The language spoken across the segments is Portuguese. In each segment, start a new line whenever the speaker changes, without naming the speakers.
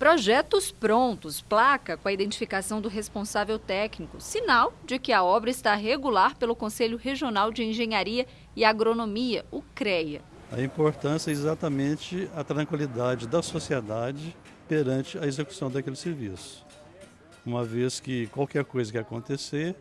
Projetos prontos, placa com a identificação do responsável técnico, sinal de que a obra está regular pelo Conselho Regional de Engenharia e Agronomia, o CREA.
A importância é exatamente a tranquilidade da sociedade perante a execução daquele serviço. Uma vez que qualquer coisa que acontecer,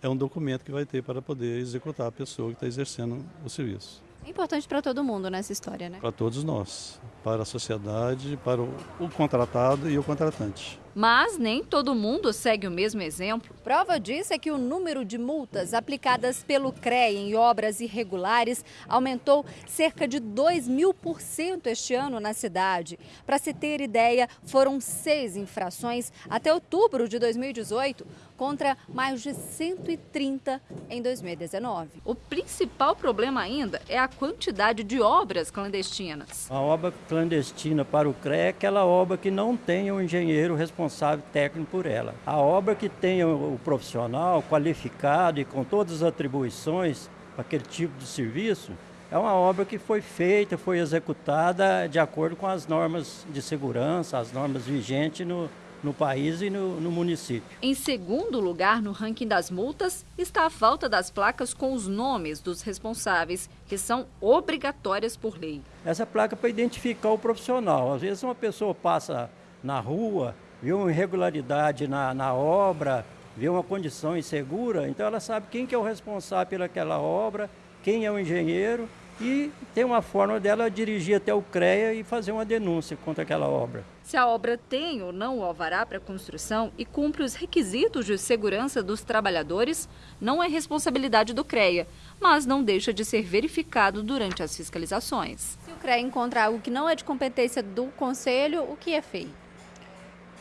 é um documento que vai ter para poder executar a pessoa que está exercendo o serviço.
É importante para todo mundo nessa história, né?
Para todos nós, para a sociedade, para o, o contratado e o contratante.
Mas nem todo mundo segue o mesmo exemplo. Prova disso é que o número de multas aplicadas pelo CREA em obras irregulares aumentou cerca de 2 mil por cento este ano na cidade. Para se ter ideia, foram seis infrações até outubro de 2018, contra mais de 130 em 2019. O principal problema ainda é a quantidade de obras clandestinas.
A obra clandestina para o CREA é aquela obra que não tem um engenheiro responsável responsável técnico por ela. A obra que tenha o profissional qualificado e com todas as atribuições para aquele tipo de serviço, é uma obra que foi feita, foi executada de acordo com as normas de segurança, as normas vigentes no, no país e no, no, município.
Em segundo lugar no ranking das multas está a falta das placas com os nomes dos responsáveis, que são obrigatórias por lei.
Essa placa é para identificar o profissional. Às vezes uma pessoa passa na rua viu uma irregularidade na, na obra, viu uma condição insegura, então ela sabe quem que é o responsável pelaquela obra, quem é o engenheiro e tem uma forma dela dirigir até o CREA e fazer uma denúncia contra aquela obra.
Se a obra tem ou não o alvará para construção e cumpre os requisitos de segurança dos trabalhadores, não é responsabilidade do CREA, mas não deixa de ser verificado durante as fiscalizações. Se o CREA encontrar algo que não é de competência do Conselho, o que é feito?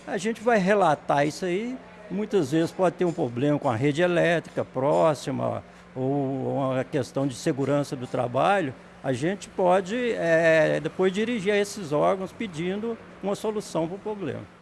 A gente vai relatar isso aí. Muitas vezes pode ter um problema com a rede elétrica próxima ou uma questão de segurança do trabalho. A gente pode é, depois dirigir a esses órgãos pedindo uma solução para o problema.